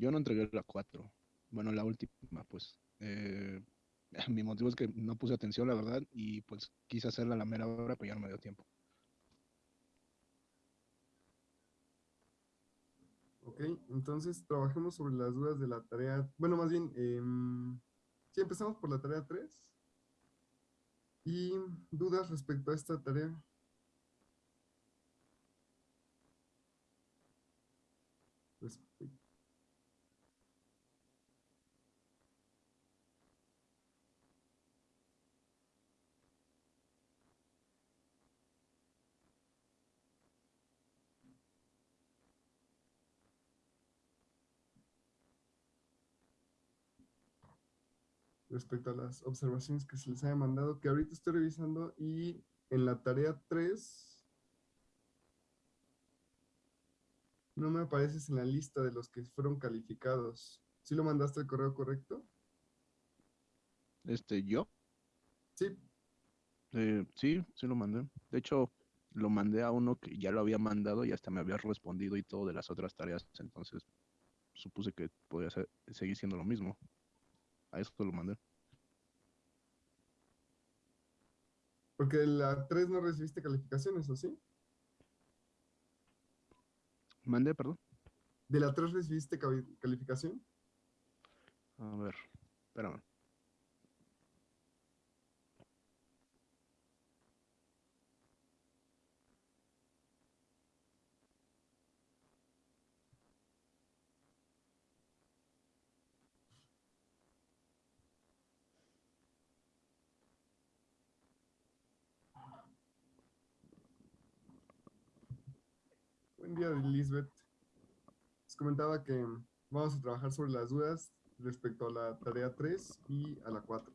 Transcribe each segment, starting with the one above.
Yo no entregué la 4. Bueno, la última, pues. Eh, mi motivo es que no puse atención, la verdad, y pues quise hacerla a la mera hora, pero ya no me dio tiempo. Ok, entonces trabajemos sobre las dudas de la tarea. Bueno, más bien, eh, sí, empezamos por la tarea 3. ¿Y dudas respecto a esta tarea? Respecto. Respecto a las observaciones que se les haya mandado, que ahorita estoy revisando y en la tarea 3 no me apareces en la lista de los que fueron calificados. ¿Sí lo mandaste el correo correcto? Este, ¿yo? Sí. Eh, sí, sí lo mandé. De hecho, lo mandé a uno que ya lo había mandado y hasta me había respondido y todo de las otras tareas. Entonces, supuse que podía ser, seguir siendo lo mismo. A eso lo mandé. Porque la 3 no recibiste calificaciones, ¿o sí? Mandé, perdón. ¿De la 3 recibiste calificación? A ver, espérame. Día, Lisbeth. Les comentaba que vamos a trabajar sobre las dudas respecto a la tarea 3 y a la 4.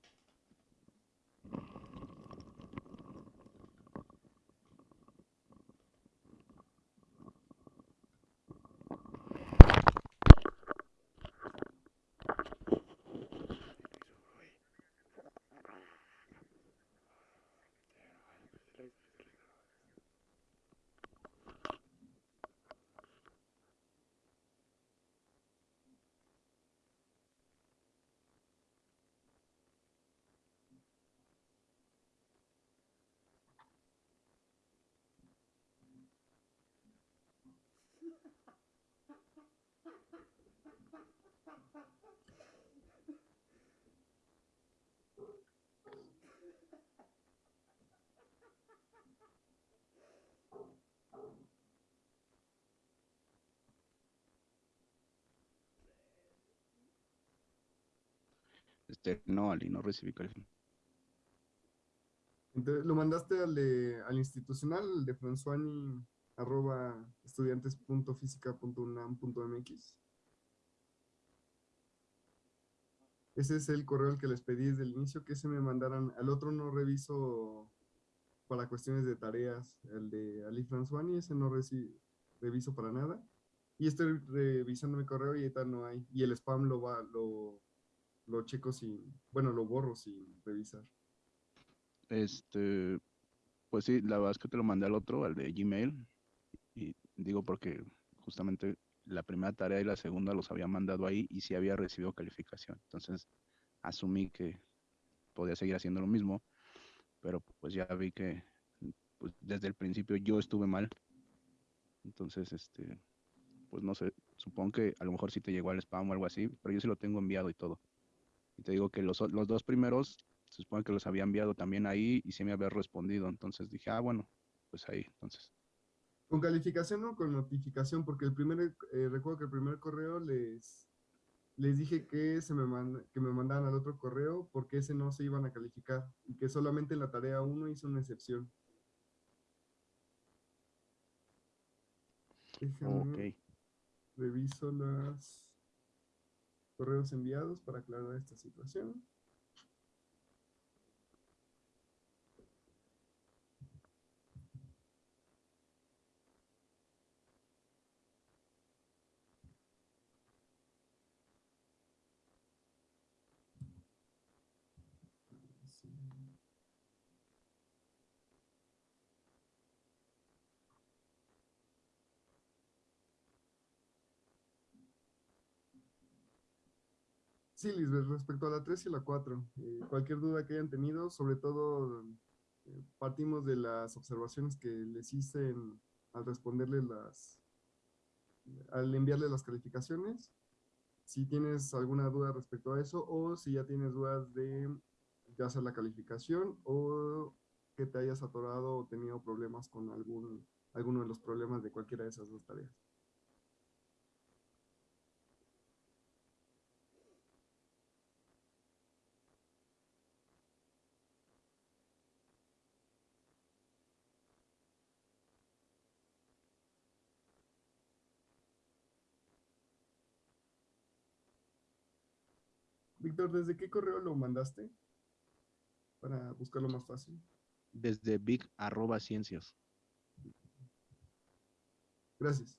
No, Ali, no recibí calificación. Entonces, ¿Lo mandaste al, al institucional, de fransuani, arroba estudiantes.física.unam.mx? Ese es el correo que les pedí desde el inicio, que se me mandaran. Al otro no reviso para cuestiones de tareas. El de Ali Fransuani, ese no reviso para nada. Y estoy revisando mi correo y ahorita no hay. Y el spam lo va, lo, lo checo sin, bueno, lo borro sin revisar. Este, pues sí, la verdad es que te lo mandé al otro, al de Gmail. Y digo porque justamente la primera tarea y la segunda los había mandado ahí y sí había recibido calificación. Entonces, asumí que podía seguir haciendo lo mismo, pero pues ya vi que pues, desde el principio yo estuve mal. Entonces, este, pues no sé, supongo que a lo mejor sí te llegó al spam o algo así, pero yo sí lo tengo enviado y todo. Y te digo que los, los dos primeros, se supone que los había enviado también ahí y se me había respondido. Entonces dije, ah, bueno, pues ahí, entonces. ¿Con calificación o con notificación? Porque el primer, eh, recuerdo que el primer correo les, les dije que, se me que me mandaran al otro correo porque ese no se iban a calificar y que solamente en la tarea 1 hice una excepción. ok. Reviso las correos enviados para aclarar esta situación. Sí, Lisbeth, respecto a la 3 y la 4, eh, cualquier duda que hayan tenido, sobre todo eh, partimos de las observaciones que les hice al responderles las, al enviarles las calificaciones. Si tienes alguna duda respecto a eso o si ya tienes dudas de ya sea la calificación o que te hayas atorado o tenido problemas con algún, alguno de los problemas de cualquiera de esas dos tareas. Víctor, ¿desde qué correo lo mandaste? Para buscarlo más fácil. Desde big arroba ciencias. Gracias.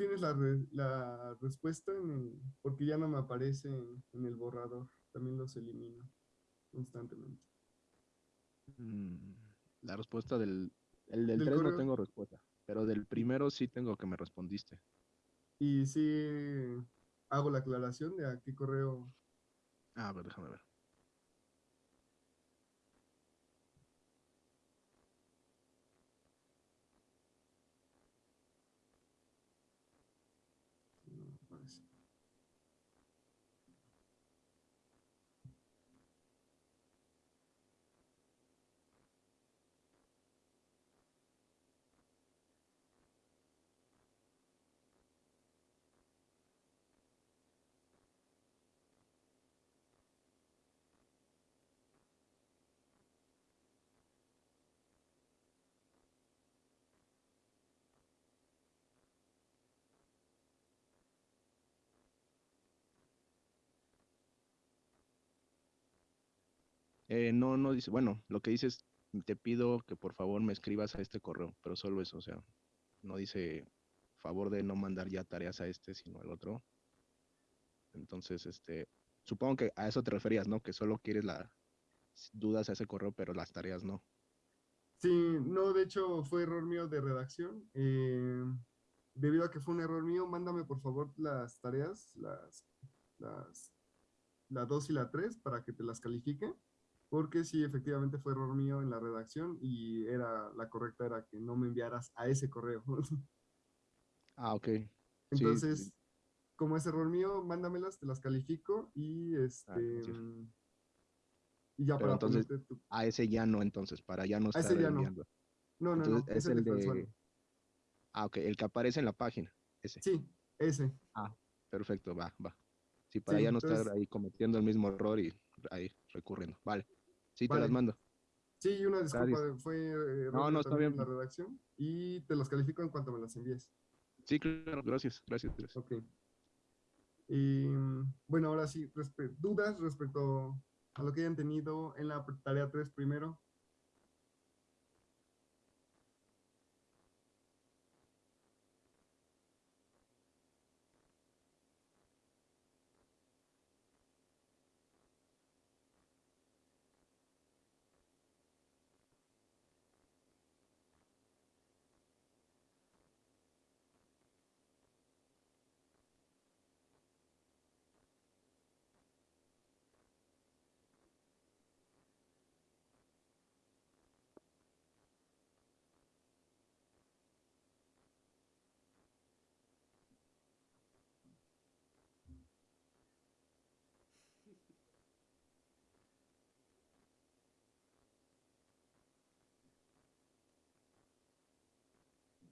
Tienes la, re- la respuesta en el- porque ya no me aparece en, en el borrador. También los elimino constantemente. Mm, La respuesta del, el del Del 3 no tengo respuesta, pero del primero sí tengo que me respondiste. Y sí hago la aclaración de a qué correo. Ah, a ver, déjame ver. no me aparece. Eh, no, no dice, bueno, lo que dice es, te pido que por favor me escribas a este correo, pero solo eso, o sea, no dice favor de no mandar ya tareas a este, sino al otro. Entonces, este, supongo que a eso te referías, ¿no? Que solo quieres las dudas a ese correo, pero las tareas no. Sí, no, de hecho fue error mío de redacción. eh, debido a que fue un error mío, mándame por favor las tareas, las, las, la 2 y la 3 para que te las califique. Porque sí, efectivamente fue error mío en la redacción y era la correcta era que no me enviaras a ese correo. Ah, ok. Entonces, sí. como es error mío, mándamelas, te las califico y este gracias. y ya Pero para entonces, tu- A ese ya no, entonces, para ya no A ese estar ya no. enviando. No, no, Entonces, no, es es el el de. Ah, ok, el que aparece en la página, ese. Sí, ese. Ah, perfecto, va, va. Sí, para ya no estar entonces- ahí cometiendo el mismo error y ahí recurriendo. Vale. Sí, te las mando. Sí, una disculpa, Gracias. fue eh, No, no, está bien. en la redacción y te las califico en cuanto me las envíes. Sí, claro, gracias, gracias. gracias. Ok. Y bueno, ahora sí, dudas respecto a lo que hayan tenido en la tarea 3 primero.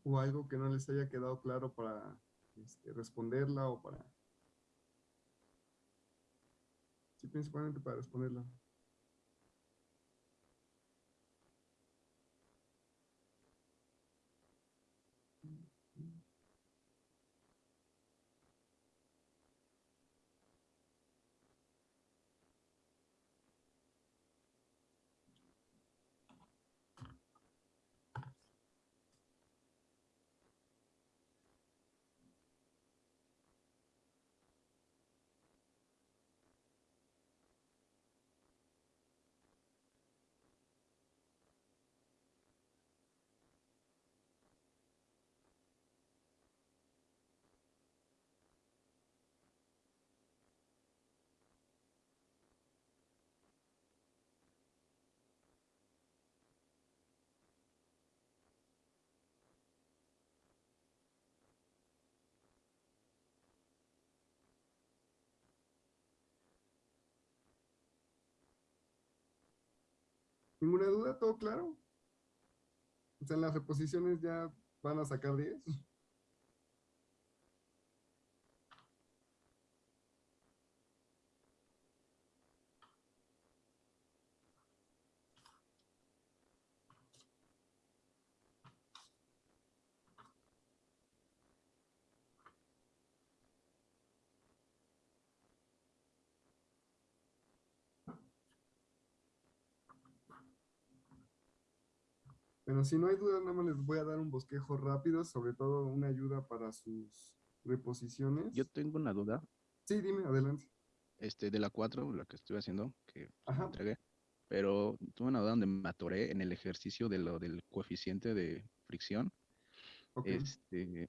O algo que no les haya quedado claro para este, responderla o para... Sí, principalmente para responderla. ¿Ninguna duda? ¿Todo claro? O sea, las reposiciones ya van a sacar 10. Bueno, si no hay duda, nada más les voy a dar un bosquejo rápido, sobre todo una ayuda para sus reposiciones. Yo tengo una duda. Sí, dime, adelante. Este, de la 4, la que estoy haciendo, que Ajá. entregué. Pero tuve una duda donde me atoré en el ejercicio de lo del coeficiente de fricción. Ok. Este,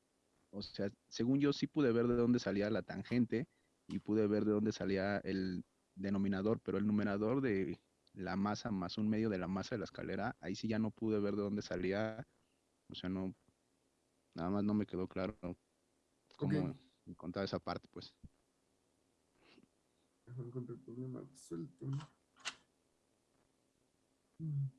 o sea, según yo sí pude ver de dónde salía la tangente y pude ver de dónde salía el denominador, pero el numerador de la masa más un medio de la masa de la escalera, ahí sí ya no pude ver de dónde salía, o sea, no, nada más no me quedó claro cómo encontrar esa parte, pues. Encontrar el problema resuelto. Mm.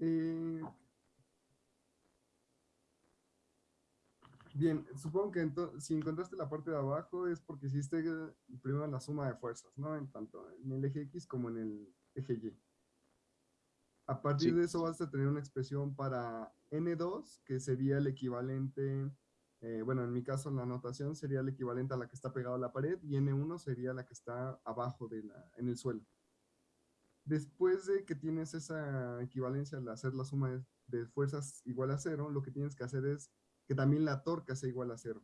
Eh, Bien, supongo que si encontraste la parte de abajo es porque hiciste eh, primero la suma de fuerzas, ¿no? En tanto en el eje X como en el eje Y. A partir Sí. de eso vas a tener una expresión para N2, que sería el equivalente, eh, bueno, en mi caso la anotación sería el equivalente a la que está pegada a la pared y N1 sería la que está abajo de la, en el suelo. Después de que tienes esa equivalencia al hacer la suma de, fuerzas igual a cero, lo que tienes que hacer es que también la torca sea igual a cero.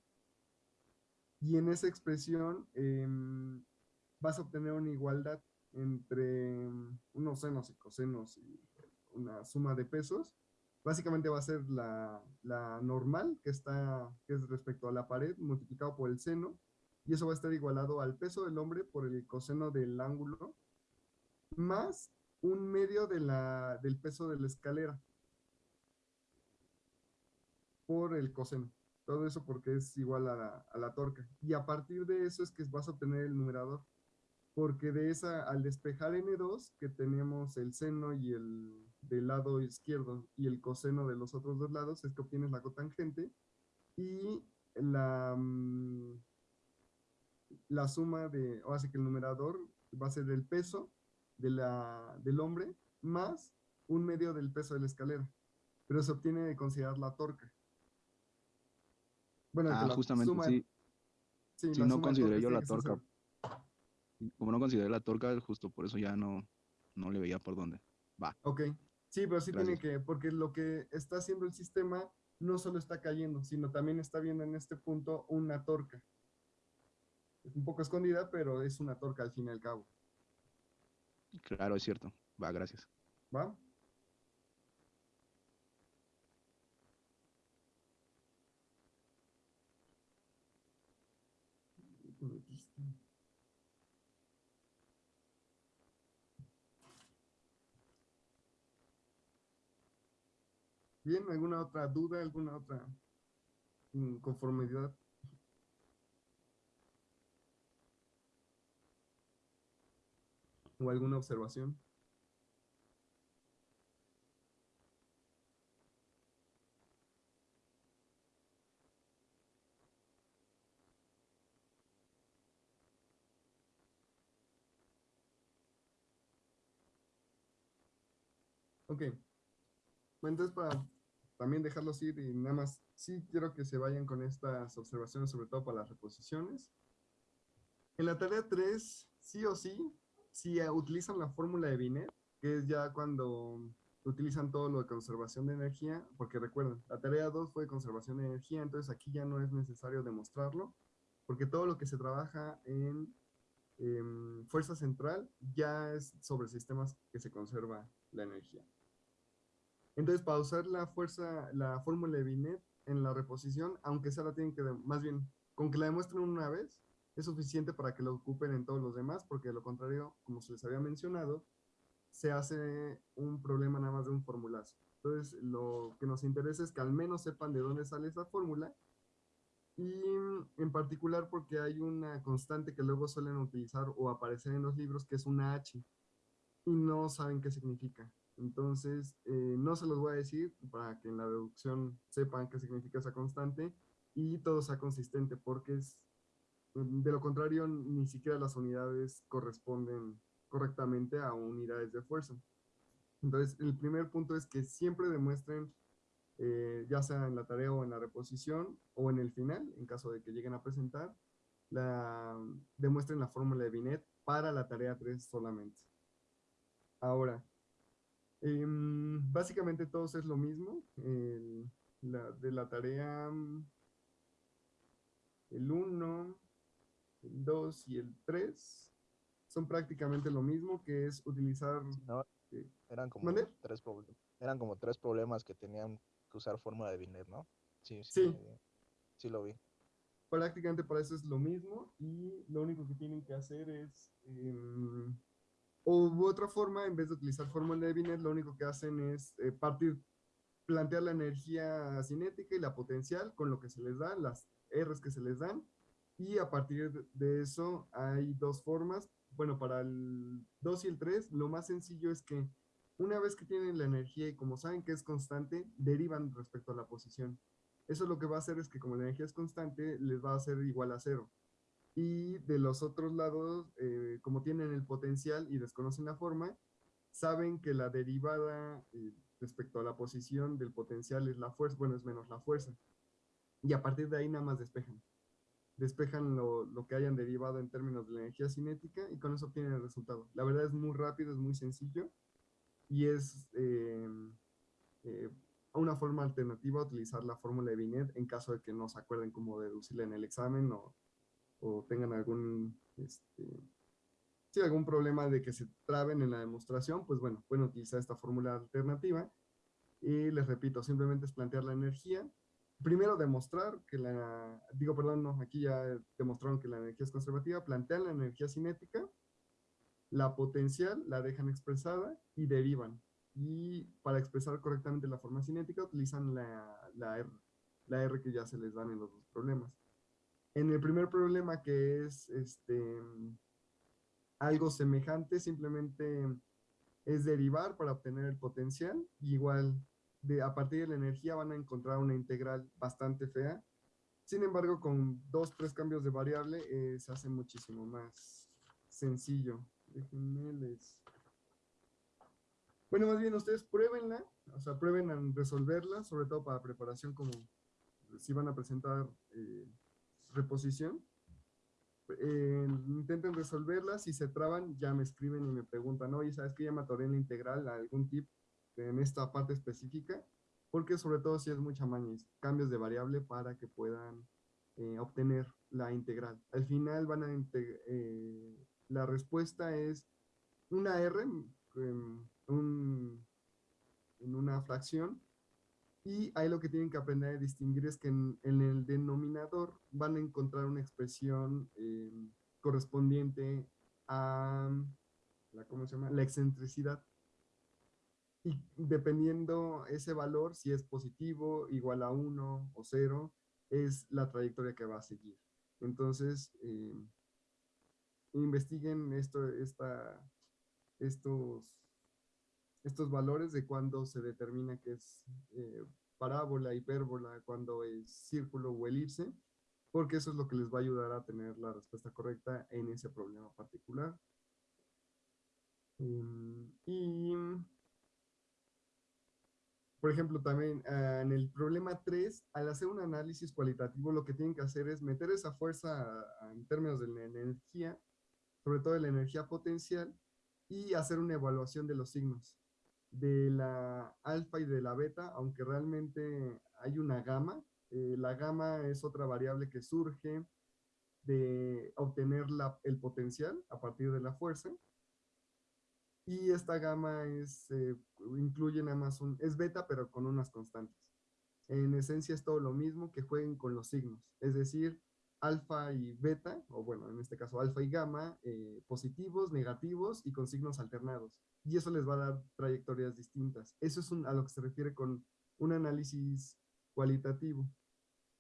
Y en esa expresión em, vas a obtener una igualdad entre unos senos y cosenos y una suma de pesos. Básicamente va a ser la, la normal, que, está, que es respecto a la pared, multiplicado por el seno, y eso va a estar igualado al peso del hombre por el coseno del ángulo, más un medio de la, del peso de la escalera por el coseno. Todo eso porque es igual a la, a la torca. Y a partir de eso es que vas a obtener el numerador. Porque de esa, al despejar N2, que tenemos el seno y el del lado izquierdo y el coseno de los otros dos lados, es que obtienes la cotangente. Y la, mm, la suma de, o así que el numerador va a ser el peso de la, del hombre más un medio del peso de la escalera. Pero se obtiene de considerar la torca. Bueno, Ah, la justamente, suma- sí. no consideré yo la torca. Como no consideré la torca, justo por eso ya no, no le veía por dónde. Va. Ok. Sí, pero sí tiene que, porque lo que está haciendo el sistema no solo está cayendo, sino también está viendo en este punto una torca. Es un poco escondida, pero es una torca al fin y al cabo. Claro, es cierto. Va, gracias. ¿Va? Bien, ¿alguna otra duda, alguna otra inconformidad? ¿O alguna observación? Ok. Bueno, entonces para también dejarlos ir y nada más, sí quiero que se vayan con estas observaciones, sobre todo para las reposiciones. En la tarea 3, sí o sí, si eh, utilizan la fórmula de Binet, que es ya cuando utilizan todo lo de conservación de energía, porque recuerden, la tarea 2 fue de conservación de energía, entonces aquí ya no es necesario demostrarlo, porque todo lo que se trabaja en em, fuerza central ya es sobre sistemas que se conserva la energía. Entonces, para usar la fuerza, la fórmula de Binet en la reposición, aunque sea la tienen que, más bien, con que la demuestren una vez, es suficiente para que lo ocupen en todos los demás, porque de lo contrario, como se les había mencionado, se hace un problema nada más de un formulazo. Entonces, lo que nos interesa es que al menos sepan de dónde sale esa fórmula y en particular porque hay una constante que luego suelen utilizar o aparecer en los libros que es una H y no saben qué significa. Entonces, eh, no se los voy a decir para que en la deducción sepan qué significa esa constante y todo sea consistente porque es, de lo contrario ni siquiera las unidades corresponden correctamente a unidades de fuerza. Entonces, el primer punto es que siempre demuestren, eh, ya sea en la tarea o en la reposición o en el final, en caso de que lleguen a presentar, la, demuestren la fórmula de Binet para la tarea 3 solamente. Ahora, em, básicamente todos es lo mismo. de la tarea el 1, el 2 y el 3 son prácticamente lo mismo, que es utilizar... Eh, eran, como tres eran como tres problemas que tenían que usar fórmula de Binet, ¿no? Sí, sí, sí. lo vi. Prácticamente para eso es lo mismo y lo único que tienen que hacer es... Em, o otra forma, en vez de utilizar fórmula de Binet, lo único que hacen es eh, partir, plantear la energía cinética y la potencial con lo que se les da, las R's que se les dan, y a partir de eso hay dos formas, bueno, para el 2 y el 3, lo más sencillo es que una vez que tienen la energía y como saben que es constante, derivan respecto a la posición. Eso lo que va a hacer es que como la energía es constante, les va a ser igual a cero. Y de los otros lados, eh, como tienen el potencial y desconocen la forma, saben que la derivada eh, respecto a la posición del potencial es la fuerza, bueno, es menos la fuerza. Y a partir de ahí nada más despejan despejan lo, lo, que hayan derivado en términos de la energía cinética y con eso obtienen el resultado. La verdad es muy rápido, es muy sencillo y es eh, eh, una forma alternativa a utilizar la fórmula de Binet en caso de que no se acuerden cómo deducirla en el examen o, o tengan algún, este, algún problema de que se traben en la demostración, pues bueno, pueden utilizar esta fórmula alternativa. Y les repito, simplemente es plantear la energía, primero demostrar que la, digo, perdón, no, aquí ya demostraron que la energía es conservativa, plantean la energía cinética, la potencial la dejan expresada y derivan. Y para expresar correctamente la forma cinética utilizan la, la, R, la R que ya se les dan en los dos problemas. En el primer problema que es este, algo semejante, simplemente es derivar para obtener el potencial, igual a partir de la energía van a encontrar una integral bastante fea. Sin embargo, con dos, tres cambios de variable eh, se hace muchísimo más sencillo. Déjenme les... Bueno, más bien ustedes pruébenla, o sea, prueben a resolverla, sobre todo para preparación como si van a presentar eh, reposición. Eh, intenten resolverla, si se traban ya me escriben y me preguntan, oye, ¿sabes que ya me atoré en la integral? ¿Algún tip? En esta parte específica, porque sobre todo si es mucha maña, cambios de variable para que puedan eh, obtener la integral. Al final van a eh, la respuesta es una R en, en una fracción y ahí lo que tienen que aprender a distinguir es que en, el denominador van a encontrar una expresión eh, correspondiente a la, ¿cómo se llama? la excentricidad y dependiendo ese valor, si es positivo, igual a 1 o 0, es la trayectoria que va a seguir. Entonces, eh, investiguen esto, esta, estos, estos valores de cuándo se determina que es eh, parábola, hipérbola, cuándo es círculo o elipse, porque eso es lo que les va a ayudar a tener la respuesta correcta en ese problema particular. Em, y por ejemplo, también ah, en el problema 3, al hacer un análisis cualitativo, lo que tienen que hacer es meter esa fuerza en términos de la energía, sobre todo de la energía potencial, y hacer una evaluación de los signos, de la alfa y de la beta, aunque realmente hay una gama. Eh, la gama es otra variable que surge de obtener la, el potencial a partir de la fuerza, y esta gama es, eh, incluye nada más un, es beta pero con unas constantes. En esencia es todo lo mismo que jueguen con los signos. Es decir, alfa y beta, o bueno, en este caso alfa y gamma, eh, positivos, negativos y con signos alternados. Y eso les va a dar trayectorias distintas. Eso es a lo que se refiere con un análisis cualitativo.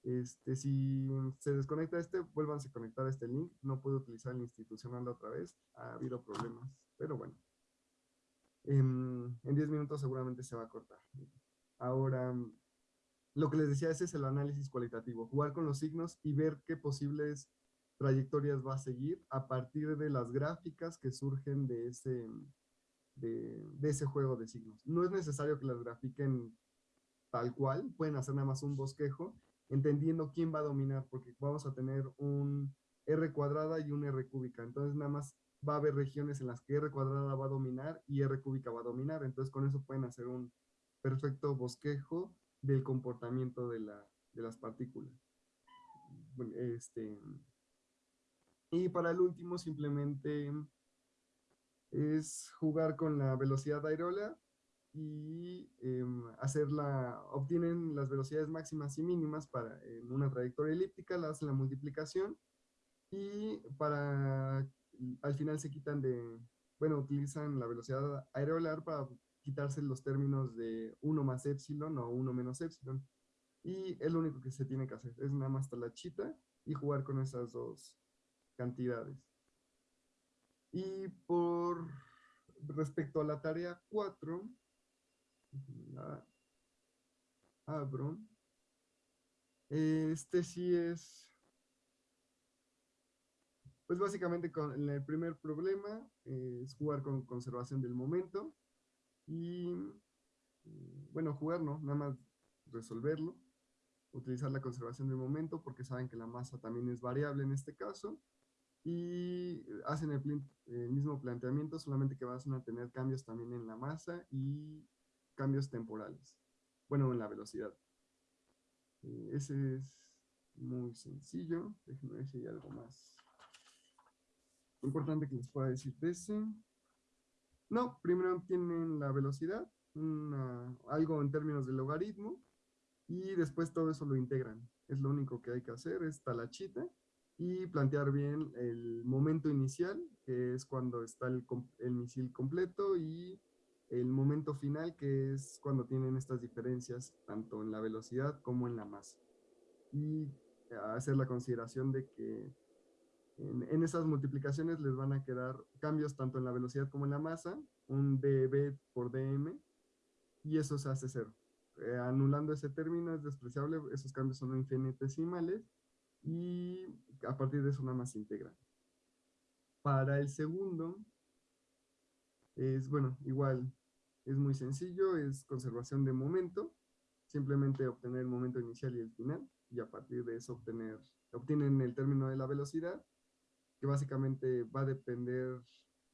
Este, si se desconecta este, vuélvanse a conectar a este link. No puedo utilizar el institucional otra vez. Ha habido problemas, pero bueno. En 10 minutos seguramente se va a cortar. Ahora, lo que les decía, ese es el análisis cualitativo. Jugar con los signos y ver qué posibles trayectorias va a seguir a partir de las gráficas que surgen de ese, de, ese juego de signos. No es necesario que las grafiquen tal cual, pueden hacer nada más un bosquejo entendiendo quién va a dominar, porque vamos a tener un R cuadrada y un R cúbica. Entonces nada más va a haber regiones en las que R cuadrada va a dominar y R cúbica va a dominar. Entonces con eso pueden hacer un perfecto bosquejo del comportamiento de, la, de las partículas. Este, y para el último simplemente es jugar con la velocidad aerola y eh, hacerla, obtienen las velocidades máximas y mínimas para en una trayectoria elíptica, la hacen la multiplicación y para, al final se quitan de, bueno, utilizan la velocidad aerolar para quitarse los términos de 1 más epsilon o 1 menos epsilon. Y es lo único que se tiene que hacer, es nada más talachita y jugar con esas dos cantidades. Y por respecto a la tarea 4, la abro. Este sí es, pues básicamente con el primer problema eh, es jugar con conservación del momento y, mm, bueno, jugar no, nada más resolverlo, utilizar la conservación del momento porque saben que la masa también es variable en este caso y hacen el, el mismo planteamiento, solamente que van a tener cambios también en la masa y cambios temporales. Bueno, en la velocidad. Eh, ese es muy sencillo. Déjenme ver si hay algo más importante que les pueda decir de ese. No, primero obtienen la velocidad, algo en términos de logaritmo, y después todo eso lo integran. Es lo único que hay que hacer, es talachita, y plantear bien el momento inicial, que es cuando está el, el misil completo, y el momento final, que es cuando tienen estas diferencias, tanto en la velocidad como en la masa. Y hacer la consideración de que en, esas multiplicaciones les van a quedar cambios tanto en la velocidad como en la masa, un dB por dm, y eso se hace cero. Eh, anulando ese término es despreciable, esos cambios son infinitesimales, y a partir de eso nada más se integran. Para el segundo, es, bueno, igual, es muy sencillo, es conservación de momento, simplemente obtener el momento inicial y el final, y a partir de eso obtener, obtienen el término de la velocidad, que básicamente va a depender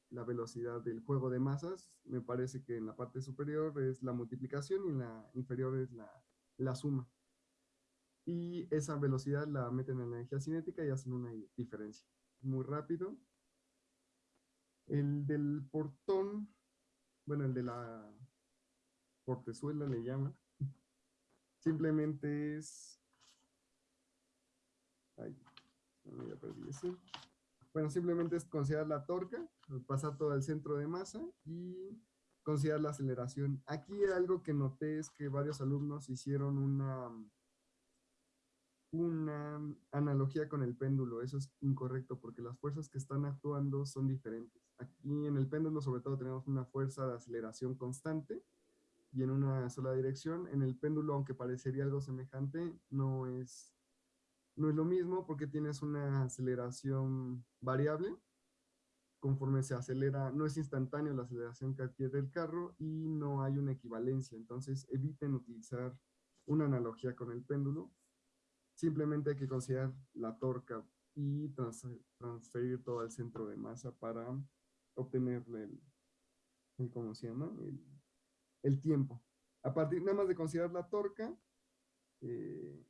la velocidad del juego de masas, me parece que en la parte superior es la multiplicación y en la inferior es la, la suma. Y esa velocidad la meten en la energía cinética y hacen una diferencia. Muy rápido, el del portón, bueno, el de la portezuela le llama. Simplemente es... Ay, ya perdí ese. Bueno, simplemente es considerar la torca, pasar todo al centro de masa y considerar la aceleración. Aquí algo que noté es que varios alumnos hicieron una una analogía con el péndulo. Eso es incorrecto porque las fuerzas que están actuando son diferentes. Aquí en el péndulo sobre todo tenemos una fuerza de aceleración constante y en una sola dirección. En el péndulo, aunque parecería algo semejante, no es, no es lo mismo porque tienes una aceleración variable. Conforme se acelera, no es instantáneo la aceleración que adquiere el carro y no hay una equivalencia. Entonces eviten utilizar una analogía con el péndulo Simplemente hay que considerar la torca y transferir todo al centro de masa para obtener el, ¿cómo se llama? El, tiempo. A partir nada más de considerar la torca eh,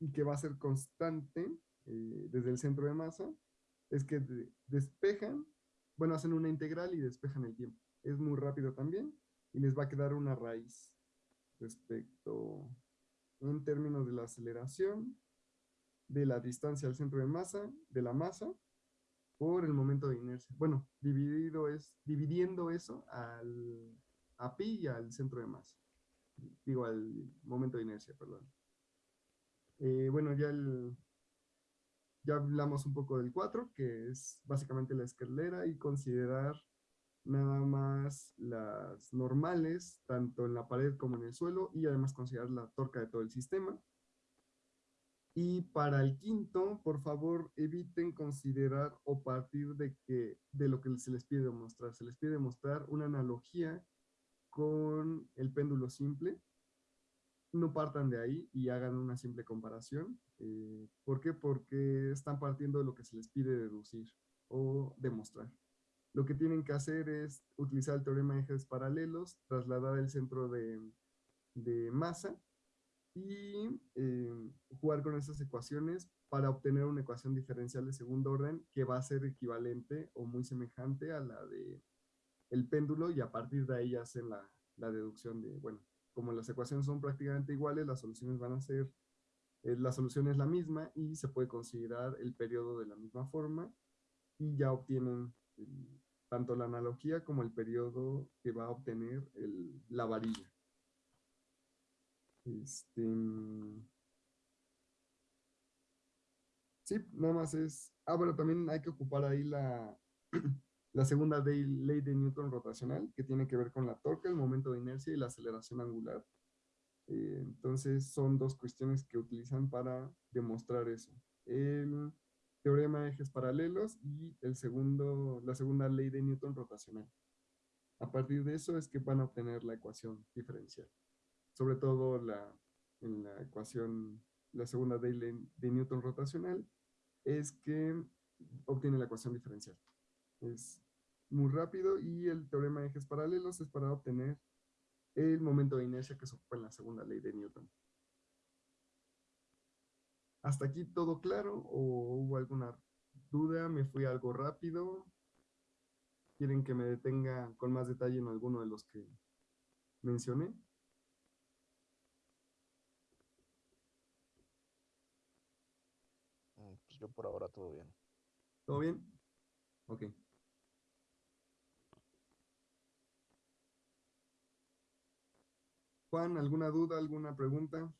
y que va a ser constante eh, desde el centro de masa, es que despejan, bueno, hacen una integral y despejan el tiempo. Es muy rápido también y les va a quedar una raíz respecto en términos de la aceleración de la distancia al centro de masa, de la masa, por el momento de inercia. Bueno, dividido es, dividiendo eso al, a pi y al centro de masa. Digo, al momento de inercia, perdón. Eh, bueno, ya, ya hablamos un poco del 4, que es básicamente la escalera y considerar nada más las normales, tanto en la pared como en el suelo, y además considerar la torca de todo el sistema. Y para el quinto, por favor, eviten considerar o partir de, que, de lo que se les pide demostrar. Se les pide demostrar una analogía con el péndulo simple. No partan de ahí y hagan una simple comparación. Eh, ¿Por qué? Porque están partiendo de lo que se les pide deducir o demostrar. Lo que tienen que hacer es utilizar el teorema de ejes paralelos, trasladar el centro de, masa y eh, jugar con esas ecuaciones para obtener una ecuación diferencial de segundo orden que va a ser equivalente o muy semejante a la de el péndulo y a partir de ahí hacen la, la deducción de, bueno, como las ecuaciones son prácticamente iguales, las soluciones van a ser, eh, la solución es la misma y se puede considerar el periodo de la misma forma y ya obtienen tanto la analogía como el periodo que va a obtener la varilla. Este, sí, nada más es... Ah, bueno, también hay que ocupar ahí la, la segunda ley, de Newton rotacional, que tiene que ver con la torque, el momento de inercia y la aceleración angular. Eh, entonces, son dos cuestiones que utilizan para demostrar eso. El teorema de ejes paralelos y el segundo, la segunda ley de Newton rotacional. A partir de eso es que van a obtener la ecuación diferencial sobre todo la, en la ecuación, la segunda ley de Newton rotacional, es que obtiene la ecuación diferencial. Es muy rápido y el teorema de ejes paralelos es para obtener el momento de inercia que se ocupa en la segunda ley de Newton. ¿Hasta aquí todo claro o hubo alguna duda? ¿Me fui algo rápido? ¿Quieren que me detenga con más detalle en alguno de los que mencioné? yo por ahora todo bien. ¿Todo bien? Ok. Juan, ¿alguna duda, alguna pregunta?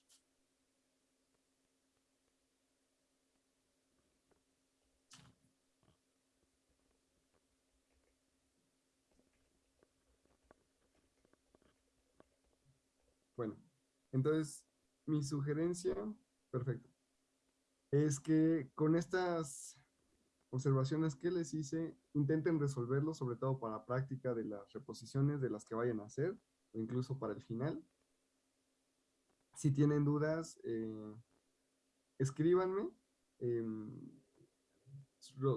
Bueno, entonces mi sugerencia, perfecto es que con estas observaciones que les hice, intenten resolverlo, sobre todo para práctica de las reposiciones de las que vayan a hacer, o incluso para el final. Si tienen dudas, eh, escríbanme em,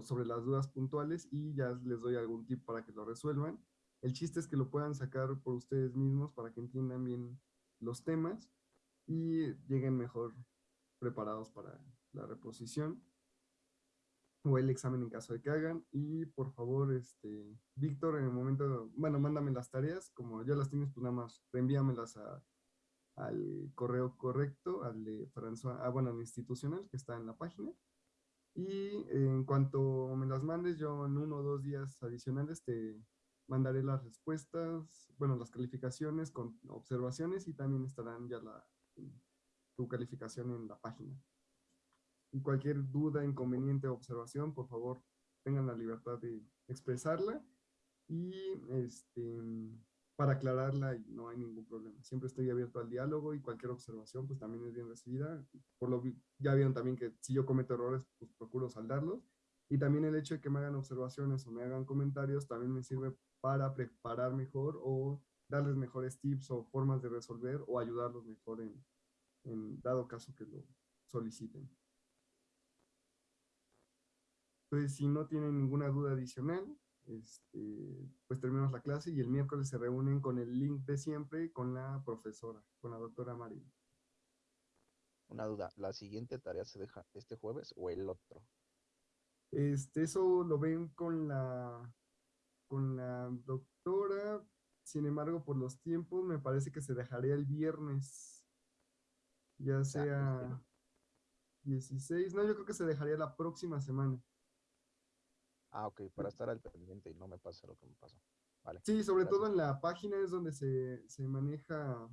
sobre las dudas puntuales y ya les doy algún tip para que lo resuelvan. El chiste es que lo puedan sacar por ustedes mismos para que entiendan bien los temas y lleguen mejor preparados para la reposición o el examen en caso de que hagan. Y por favor, este, Víctor, en el momento, bueno, mándame las tareas, como ya las tienes, pues nada más reenvíamelas a, al correo correcto, al de François, ah, bueno, al institucional que está en la página. Y en cuanto me las mandes, yo en uno o dos días adicionales te mandaré las respuestas, bueno, las calificaciones con observaciones y también estarán ya la, tu calificación en la página y cualquier duda, inconveniente o observación, por favor, tengan la libertad de expresarla y este, para aclararla no hay ningún problema. Siempre estoy abierto al diálogo y cualquier observación pues también es bien recibida. Por lo ya vieron también que si yo cometo errores pues procuro saldarlos y también el hecho de que me hagan observaciones o me hagan comentarios también me sirve para preparar mejor o darles mejores tips o formas de resolver o ayudarlos mejor en, en dado caso que lo soliciten. Entonces, si no tienen ninguna duda adicional, este, pues terminamos la clase y el miércoles se reúnen con el link de siempre con la profesora, con la doctora María. Una duda, ¿la siguiente tarea se deja este jueves o el otro? Este, eso lo ven con la, con la doctora, sin embargo, por los tiempos, me parece que se dejaría el viernes, ya sea... 16. No, yo creo que se dejaría la próxima semana. Ah, ok, para estar al pendiente y no me pase lo que me pasó. Vale. Sí, sobre todo en la página es donde se, se maneja